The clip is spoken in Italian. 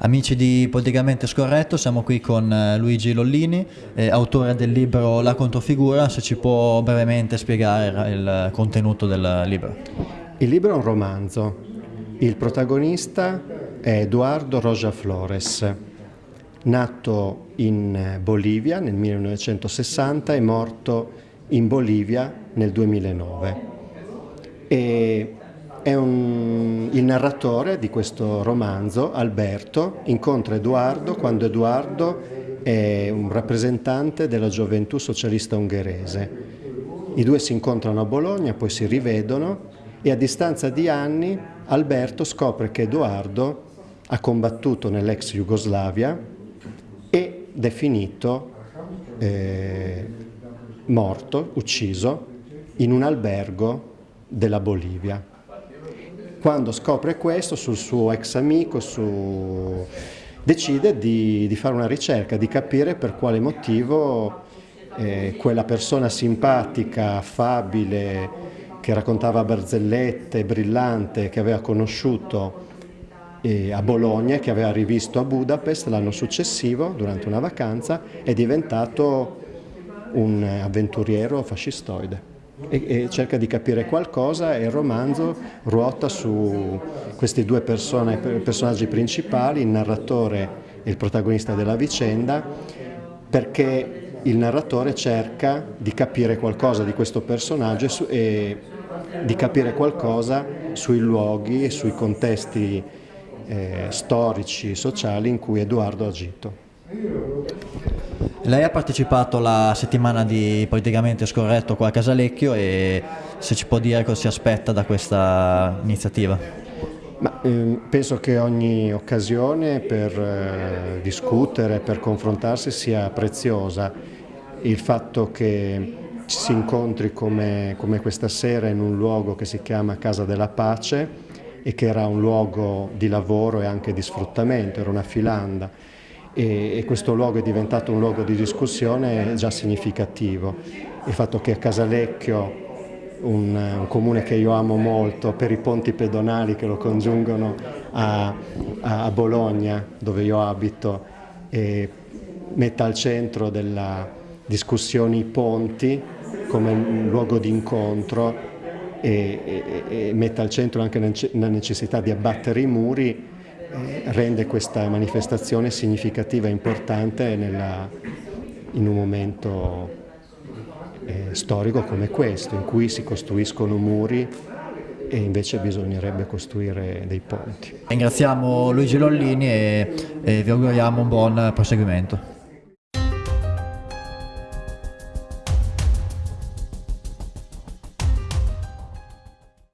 Amici di Politicamente Scorretto, siamo qui con eh, Luigi Lollini, eh, autore del libro La controfigura, se ci può brevemente spiegare il contenuto del libro. Il libro è un romanzo, il protagonista è Eduardo Roja Flores, nato in Bolivia nel 1960 e morto in Bolivia nel 2009. E un, il narratore di questo romanzo, Alberto, incontra Edoardo quando Edoardo è un rappresentante della gioventù socialista ungherese. I due si incontrano a Bologna, poi si rivedono e a distanza di anni Alberto scopre che Edoardo ha combattuto nell'ex Jugoslavia ed è finito eh, morto, ucciso, in un albergo della Bolivia. Quando scopre questo sul suo ex amico, su... decide di, di, fare una ricerca, di capire per quale motivo eh, quella persona simpatica, affabile, che raccontava barzellette, brillante, che aveva conosciuto eh, a Bologna e che aveva rivisto a Budapest l'anno successivo, durante una vacanza, è diventato un avventuriero fascistoide e, e, cerca di capire qualcosa e il romanzo ruota su questi due persone, personaggi principali, il narratore e il protagonista della vicenda, perché il narratore cerca di capire qualcosa di questo personaggio e, su, e di capire qualcosa sui luoghi e sui contesti eh, storici, sociali in cui Edoardo ha agito. Lei ha partecipato alla settimana di Politicamente Scorretto qua a Casalecchio e se ci può dire cosa si aspetta da questa iniziativa. Ma, eh, penso che ogni occasione per eh, discutere, per confrontarsi sia preziosa. Il fatto che ci si incontri come, come questa sera in un luogo che si chiama Casa della Pace e che era un luogo di lavoro e anche di sfruttamento, era una filanda e, questo luogo è diventato un luogo di discussione già significativo. Il fatto che a Casalecchio, un, un, comune che io amo molto per i ponti pedonali che lo congiungono a, a Bologna, dove io abito, e metta al centro della discussione i ponti come luogo di incontro e, e, e metta al centro anche la necessità di abbattere i muri eh, rende questa manifestazione significativa e importante nella, in un momento eh, storico come questo, in cui si costruiscono muri e invece bisognerebbe costruire dei ponti. Ringraziamo Luigi Lollini e, e vi auguriamo un buon proseguimento.